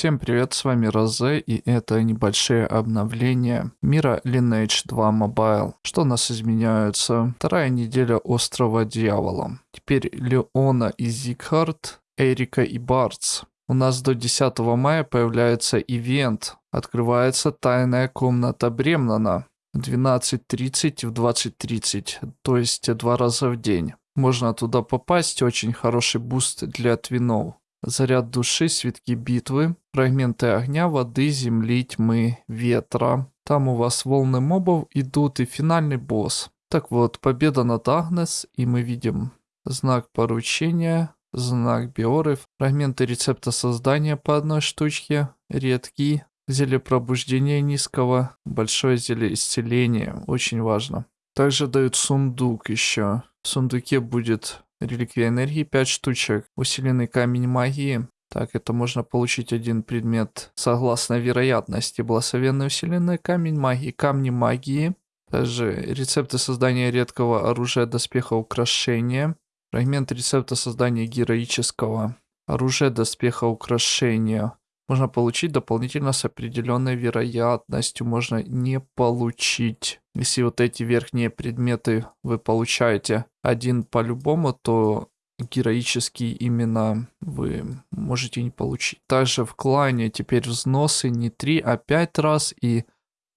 Всем привет, с вами Розе, и это небольшие обновления мира Lineage 2 Mobile. Что у нас изменяются? Вторая неделя Острова Дьявола. Теперь Леона и Зигхард, Эрика и Бартс. У нас до 10 мая появляется ивент. Открывается тайная комната Бремнана. В 12.30 и в 20.30, то есть два раза в день. Можно туда попасть, очень хороший буст для твинов. Заряд души, свитки битвы, фрагменты огня, воды, земли, тьмы, ветра. Там у вас волны мобов идут и финальный босс. Так вот, победа над Агнес, и мы видим знак поручения, знак биоры, фрагменты рецепта создания по одной штучке, редкие, зелье пробуждения низкого, большое зелье исцеления, очень важно. Также дают сундук еще. В сундуке будет Реликвия энергии 5 штучек. Усиленный камень магии. Так, это можно получить один предмет согласно вероятности. Благословенный усиленный камень магии. Камни магии. Также рецепты создания редкого оружия, доспеха, украшения. Фрагмент рецепта создания героического оружия, доспеха, украшения. Можно получить дополнительно с определенной вероятностью. Можно не получить. Если вот эти верхние предметы вы получаете один по-любому, то героический именно вы можете не получить. Также в клане теперь взносы не 3, а 5 раз и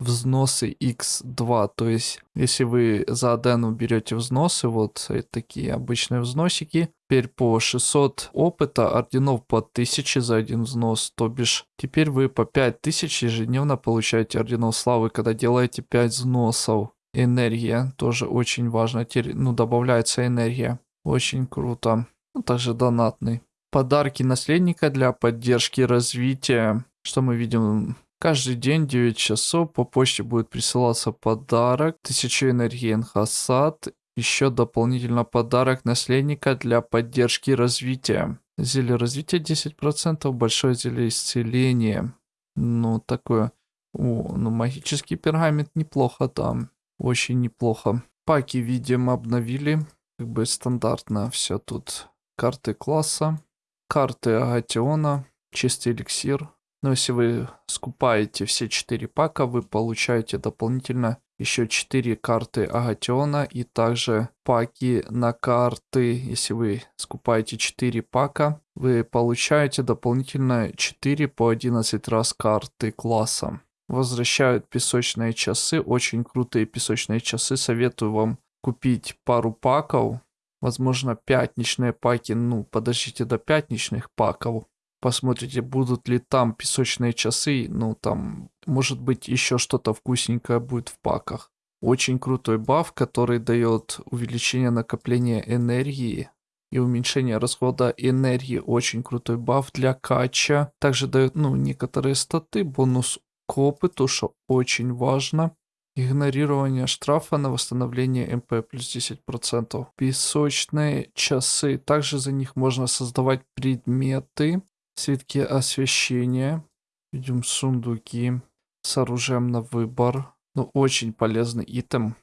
взносы x2. То есть, если вы за Адену берете взносы, вот такие обычные взносики, теперь по 600 опыта, орденов по 1000 за один взнос, то бишь теперь вы по 5000 ежедневно получаете орденов славы, когда делаете 5 взносов. Энергия тоже очень важно, теперь, ну, добавляется энергия. Очень круто. Ну, также донатный. Подарки наследника для поддержки развития. Что мы видим? Каждый день 9 часов по почте будет присылаться подарок, 1000 энергии Энхасад, еще дополнительно подарок наследника для поддержки развития. Зелье развития 10%, большое зелье исцеления. Ну, такое. О, ну магический пергамент неплохо там. Очень неплохо. Паки, видим, обновили. Как бы стандартно все тут. Карты класса, карты Агатиона, чистый эликсир, но если вы скупаете все 4 пака, вы получаете дополнительно еще 4 карты Агатиона и также паки на карты. Если вы скупаете 4 пака, вы получаете дополнительно 4 по 11 раз карты класса. Возвращают песочные часы, очень крутые песочные часы. Советую вам купить пару паков, возможно пятничные паки, ну подождите до пятничных паков посмотрите, будут ли там песочные часы, ну там, может быть, еще что-то вкусненькое будет в паках. Очень крутой баф, который дает увеличение накопления энергии и уменьшение расхода энергии. Очень крутой баф для кача. Также дает, ну, некоторые статы, бонус к опыту, что очень важно. Игнорирование штрафа на восстановление МП плюс 10%. Песочные часы. Также за них можно создавать предметы. Свитки освещения. Видим сундуки с оружием на выбор. Ну, очень полезный итем.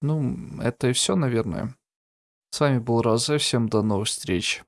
Ну, это и все, наверное. С вами был Розе. Всем до новых встреч.